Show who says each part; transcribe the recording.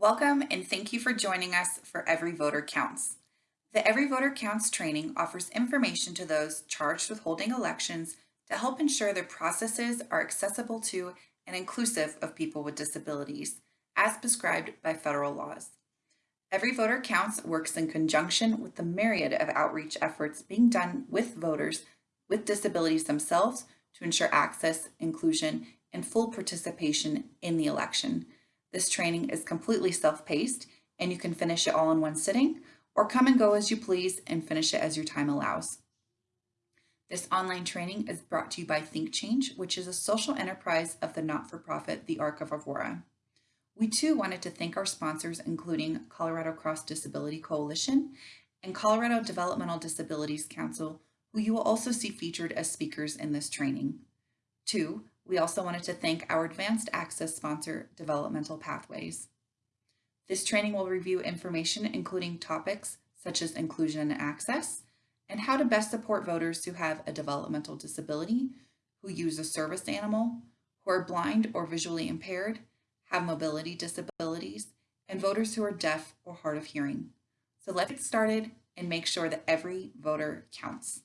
Speaker 1: Welcome and thank you for joining us for Every Voter Counts. The Every Voter Counts training offers information to those charged with holding elections to help ensure their processes are accessible to and inclusive of people with disabilities, as prescribed by federal laws. Every Voter Counts works in conjunction with the myriad of outreach efforts being done with voters with disabilities themselves to ensure access, inclusion, and full participation in the election. This training is completely self-paced and you can finish it all in one sitting or come and go as you please and finish it as your time allows. This online training is brought to you by Think Change, which is a social enterprise of the not-for-profit The Arc of Aurora. We too wanted to thank our sponsors, including Colorado Cross Disability Coalition and Colorado Developmental Disabilities Council, who you will also see featured as speakers in this training. Two, we also wanted to thank our advanced access sponsor, Developmental Pathways. This training will review information including topics such as inclusion and access, and how to best support voters who have a developmental disability, who use a service animal, who are blind or visually impaired, have mobility disabilities, and voters who are deaf or hard of hearing. So let's get started and make sure that every voter counts.